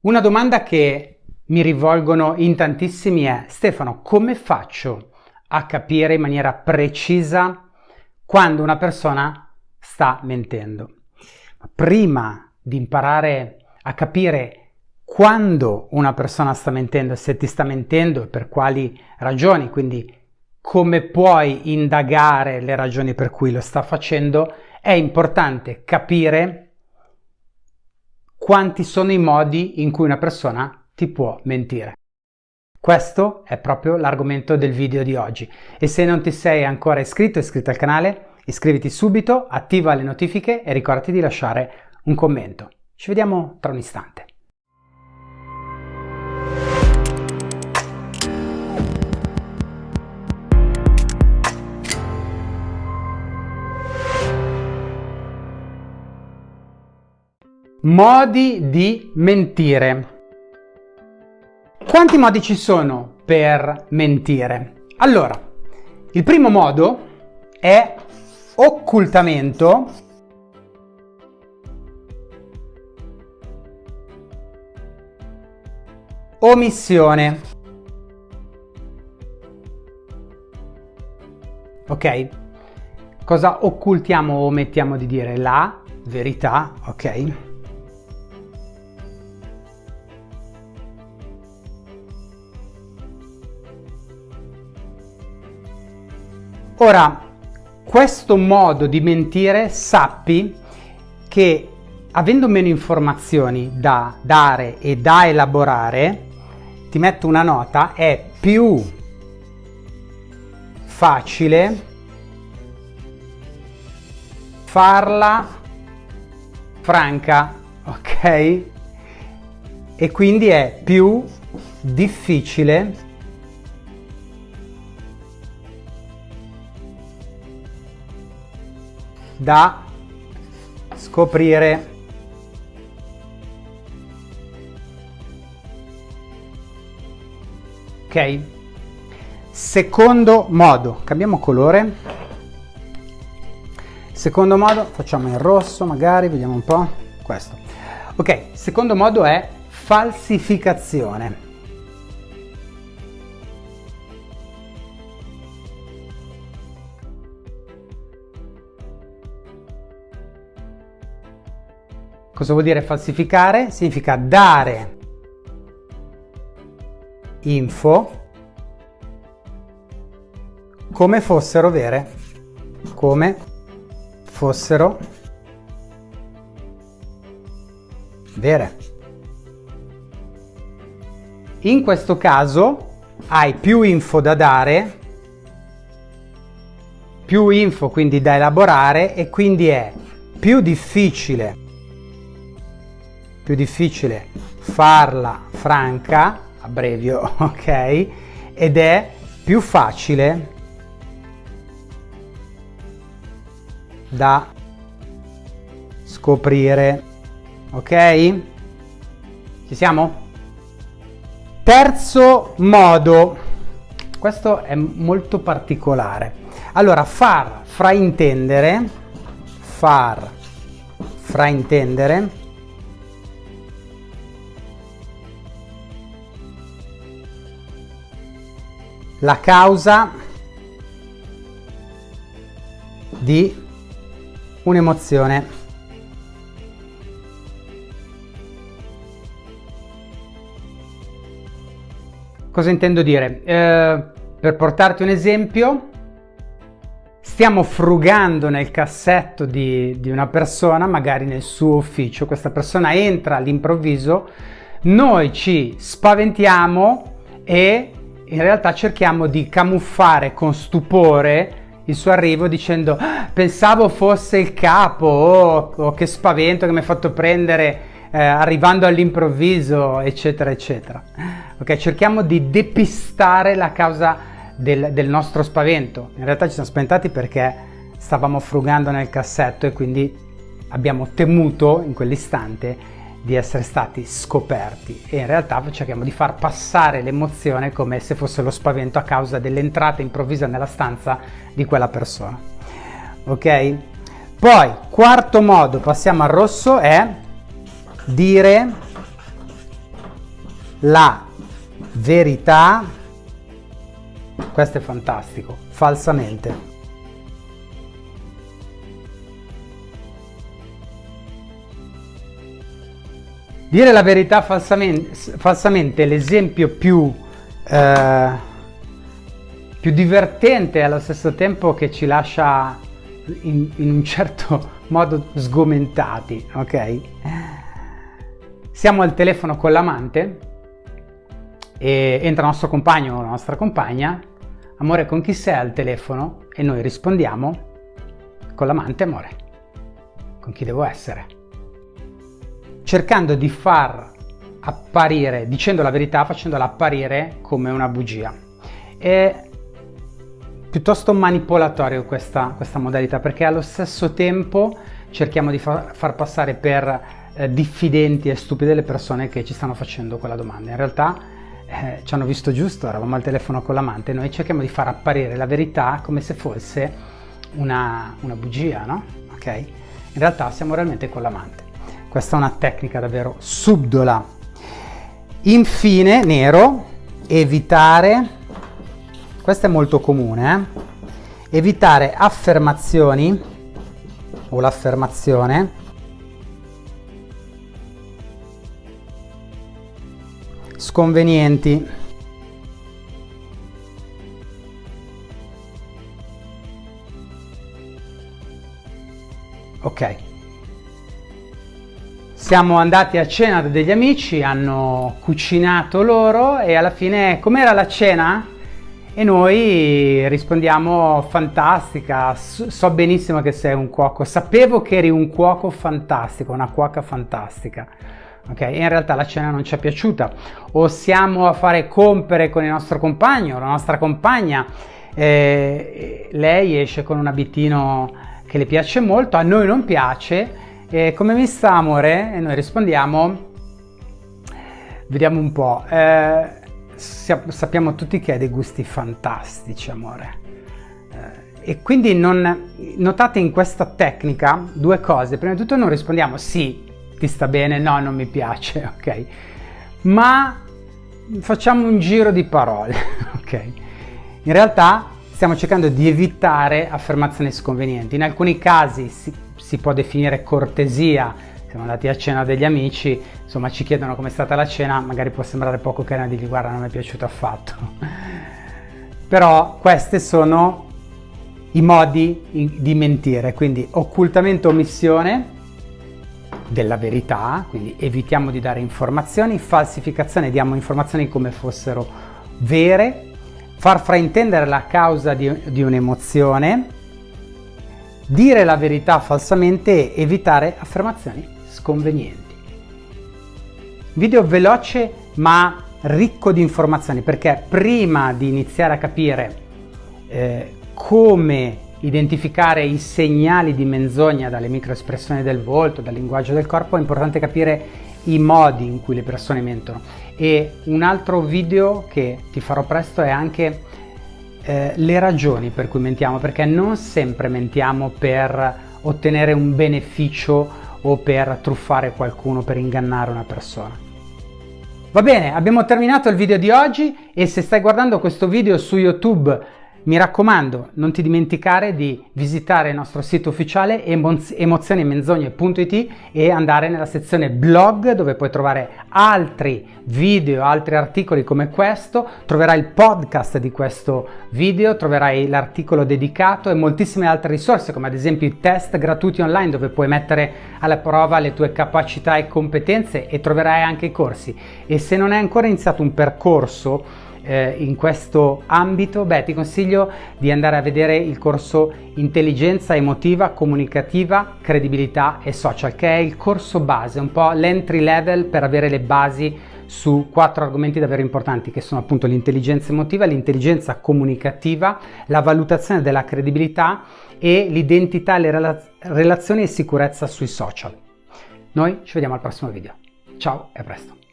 Una domanda che mi rivolgono in tantissimi è Stefano, come faccio a capire in maniera precisa quando una persona sta mentendo? Prima di imparare a capire quando una persona sta mentendo, se ti sta mentendo e per quali ragioni, quindi come puoi indagare le ragioni per cui lo sta facendo, è importante capire quanti sono i modi in cui una persona ti può mentire. Questo è proprio l'argomento del video di oggi e se non ti sei ancora iscritto iscritto al canale, iscriviti subito, attiva le notifiche e ricordati di lasciare un commento. Ci vediamo tra un istante. Modi di mentire. Quanti modi ci sono per mentire? Allora, il primo modo è occultamento omissione. Ok? Cosa occultiamo o omettiamo di dire? La verità, ok? Ora, questo modo di mentire sappi che avendo meno informazioni da dare e da elaborare, ti metto una nota, è più facile farla franca, ok? E quindi è più difficile da scoprire. Ok? Secondo modo, cambiamo colore. Secondo modo, facciamo in rosso magari, vediamo un po'. Questo. Ok, secondo modo è falsificazione. Cosa vuol dire falsificare? Significa dare info come fossero vere, come fossero vere. In questo caso hai più info da dare, più info quindi da elaborare e quindi è più difficile più difficile farla franca, abbrevio, ok? Ed è più facile da scoprire, ok? Ci siamo? Terzo modo, questo è molto particolare. Allora, far fraintendere, far fraintendere la causa di un'emozione. Cosa intendo dire? Eh, per portarti un esempio, stiamo frugando nel cassetto di, di una persona, magari nel suo ufficio, questa persona entra all'improvviso, noi ci spaventiamo e in realtà cerchiamo di camuffare con stupore il suo arrivo dicendo ah, pensavo fosse il capo oh, oh, che spavento che mi ha fatto prendere eh, arrivando all'improvviso eccetera eccetera. Ok cerchiamo di depistare la causa del, del nostro spavento. In realtà ci siamo spaventati perché stavamo frugando nel cassetto e quindi abbiamo temuto in quell'istante di essere stati scoperti e in realtà cerchiamo di far passare l'emozione come se fosse lo spavento a causa dell'entrata improvvisa nella stanza di quella persona. Ok? Poi, quarto modo, passiamo al rosso, è dire la verità, questo è fantastico, falsamente. Dire la verità falsamente, falsamente è l'esempio più, eh, più divertente e allo stesso tempo che ci lascia in, in un certo modo sgomentati, ok? Siamo al telefono con l'amante e entra il nostro compagno o la nostra compagna, amore con chi sei al telefono? E noi rispondiamo con l'amante amore, con chi devo essere? Cercando di far apparire, dicendo la verità, facendola apparire come una bugia. È piuttosto manipolatorio questa, questa modalità perché allo stesso tempo cerchiamo di far, far passare per eh, diffidenti e stupide le persone che ci stanno facendo quella domanda. In realtà eh, ci hanno visto giusto, eravamo al telefono con l'amante, noi cerchiamo di far apparire la verità come se fosse una, una bugia, no? Ok? In realtà siamo realmente con l'amante. Questa è una tecnica davvero subdola. Infine, nero, evitare, questo è molto comune, eh? evitare affermazioni o l'affermazione sconvenienti. Ok. Siamo andati a cena da degli amici, hanno cucinato loro e alla fine com'era la cena? E noi rispondiamo fantastica, so benissimo che sei un cuoco, sapevo che eri un cuoco fantastico, una cuoca fantastica ok? E in realtà la cena non ci è piaciuta o siamo a fare compere con il nostro compagno, la nostra compagna, eh, lei esce con un abitino che le piace molto, a noi non piace, e come mi sta amore? E noi rispondiamo, vediamo un po', eh, sappiamo tutti che hai dei gusti fantastici amore. Eh, e quindi non, notate in questa tecnica due cose, prima di tutto non rispondiamo sì, ti sta bene? No, non mi piace, ok? Ma facciamo un giro di parole, ok? In realtà stiamo cercando di evitare affermazioni sconvenienti. In alcuni casi si, si può definire cortesia, siamo andati a cena degli amici, insomma ci chiedono com'è stata la cena, magari può sembrare poco carina di guarda non mi è piaciuto affatto. Però questi sono i modi di mentire, quindi occultamento omissione, della verità, quindi evitiamo di dare informazioni, falsificazione, diamo informazioni come fossero vere, far fraintendere la causa di, di un'emozione, dire la verità falsamente e evitare affermazioni sconvenienti. Video veloce ma ricco di informazioni perché prima di iniziare a capire eh, come identificare i segnali di menzogna dalle microespressioni del volto, dal linguaggio del corpo, è importante capire i modi in cui le persone mentono. E un altro video che ti farò presto è anche eh, le ragioni per cui mentiamo, perché non sempre mentiamo per ottenere un beneficio o per truffare qualcuno, per ingannare una persona. Va bene, abbiamo terminato il video di oggi e se stai guardando questo video su YouTube mi raccomando, non ti dimenticare di visitare il nostro sito ufficiale emozionemenzogne.it e andare nella sezione blog dove puoi trovare altri video, altri articoli come questo, troverai il podcast di questo video, troverai l'articolo dedicato e moltissime altre risorse come ad esempio i test gratuiti online dove puoi mettere alla prova le tue capacità e competenze e troverai anche i corsi. E se non hai ancora iniziato un percorso eh, in questo ambito, beh, ti consiglio di andare a vedere il corso Intelligenza emotiva, comunicativa, credibilità e social, che è il corso base, un po' l'entry level per avere le basi su quattro argomenti davvero importanti che sono appunto l'intelligenza emotiva, l'intelligenza comunicativa, la valutazione della credibilità e l'identità, le relaz relazioni e sicurezza sui social. Noi ci vediamo al prossimo video. Ciao e a presto!